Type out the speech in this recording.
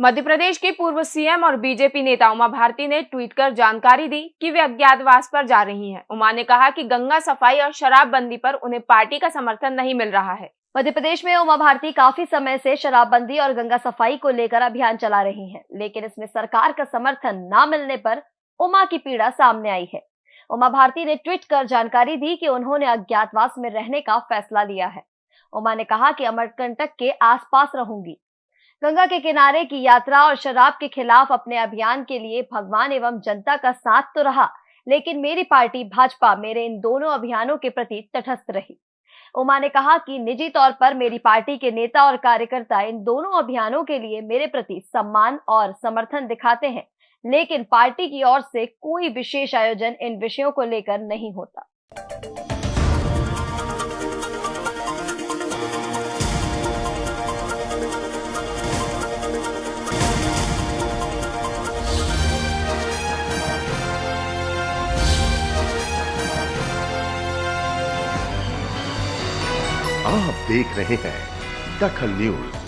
मध्य प्रदेश के पूर्व सीएम और बीजेपी नेता उमा भारती ने ट्वीट कर जानकारी दी कि वे अज्ञातवास पर जा रही हैं। उमा ने कहा कि गंगा सफ़ाई और शराबबंदी पर उन्हें पार्टी का समर्थन नहीं मिल रहा है। मध्य प्रदेश में उमा भारती काफ़ी समय से शराबबंदी और गंगा सफ़ाई को लेकर अभियान चला रही हैं, लेकिन इसमें सरकार का समर्थन न मिलने पर उमा की पीड़ा सामने आई है। उमा भारती ने ट्वीट कर जानकारी दी कि उन्होंने अज्ञातवास में रहने का फैसला लिया है। उमा ने कहा कि अमरकंटक के आसपास रहूँगी। गंगा के किनारे की यात्रा और शराब के खिलाफ अपने अभियान के लिए भगवान एवं जनता का साथ तो रहा, लेकिन मेरी पार्टी भाजपा मेरे इन दोनों अभियानों के प्रति तटस्थ रही। उमा ने कहा कि निजी तौर पर मेरी पार्टी के नेता और कार्यकर्ता इन दोनों अभियानों के लिए मेरे प्रति सम्मान और समर्थन दिखाते हैं, लेकिन पार्टी की ओर से कोई विशेष आयोजन इन विषयों को लेकर नहीं होता। आप देख रहे हैं दखल न्यूज़।